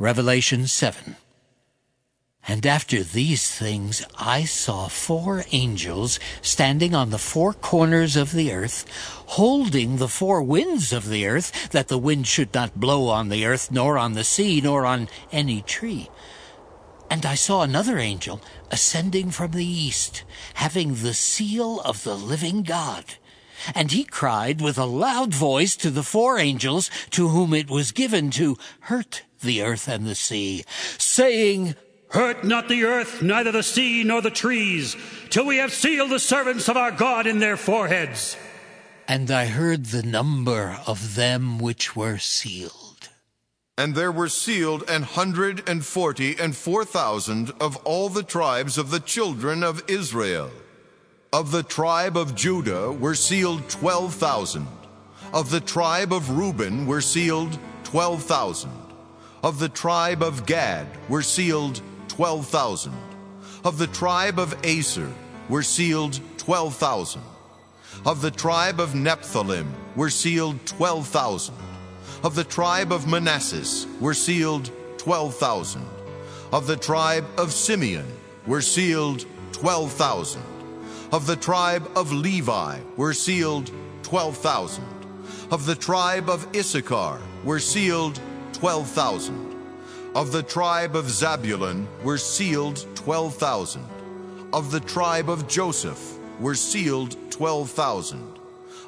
Revelation 7. And after these things I saw four angels standing on the four corners of the earth, holding the four winds of the earth, that the wind should not blow on the earth, nor on the sea, nor on any tree. And I saw another angel ascending from the east, having the seal of the living God. And he cried with a loud voice to the four angels to whom it was given to hurt the earth and the sea, saying, Hurt not the earth, neither the sea nor the trees, till we have sealed the servants of our God in their foreheads. And I heard the number of them which were sealed. And there were sealed an hundred and forty and four thousand of all the tribes of the children of Israel. Of the tribe of Judah were sealed twelve thousand. Of the tribe of Reuben were sealed twelve thousand. Of the tribe of Gad were sealed twelve thousand. Of the tribe of Aser were sealed twelve thousand. Of the tribe of Nephthalim were sealed twelve thousand. Of the tribe of Manasseh were sealed twelve thousand. Of the tribe of Simeon were sealed twelve thousand. Of the tribe of Levi were sealed 12,000. Of the tribe of Issachar were sealed 12,000. Of the tribe of Zabulon were sealed 12,000. Of the tribe of Joseph were sealed 12,000.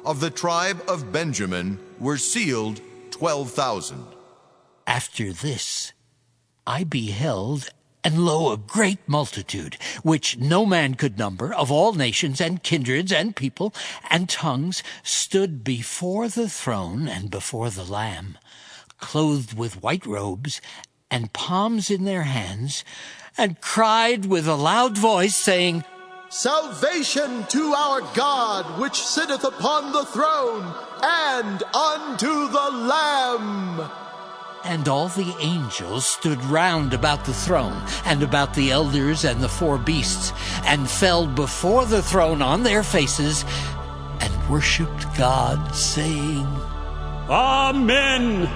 Of the tribe of Benjamin were sealed 12,000. After this, I beheld and lo, a great multitude, which no man could number, of all nations and kindreds and people and tongues, stood before the throne and before the Lamb, clothed with white robes and palms in their hands, and cried with a loud voice, saying, Salvation to our God, which sitteth upon the throne, and unto the Lamb. And all the angels stood round about the throne, and about the elders and the four beasts, and fell before the throne on their faces, and worshipped God, saying, Amen.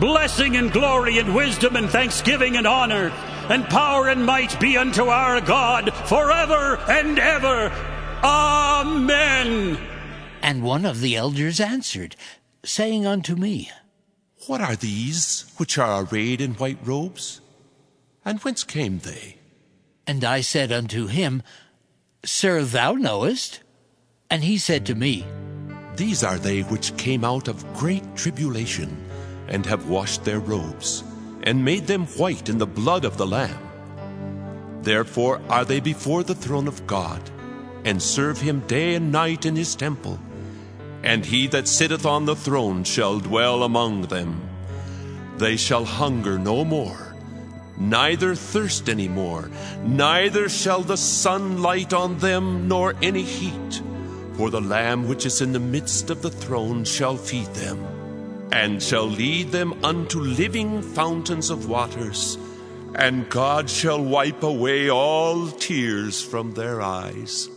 Blessing and glory and wisdom and thanksgiving and honor and power and might be unto our God forever and ever. Amen. And one of the elders answered, saying unto me, what are these which are arrayed in white robes? And whence came they? And I said unto him, Sir, thou knowest. And he said to me, These are they which came out of great tribulation, and have washed their robes, and made them white in the blood of the Lamb. Therefore are they before the throne of God, and serve him day and night in his temple and he that sitteth on the throne shall dwell among them. They shall hunger no more, neither thirst any more, neither shall the sun light on them, nor any heat. For the Lamb which is in the midst of the throne shall feed them, and shall lead them unto living fountains of waters, and God shall wipe away all tears from their eyes.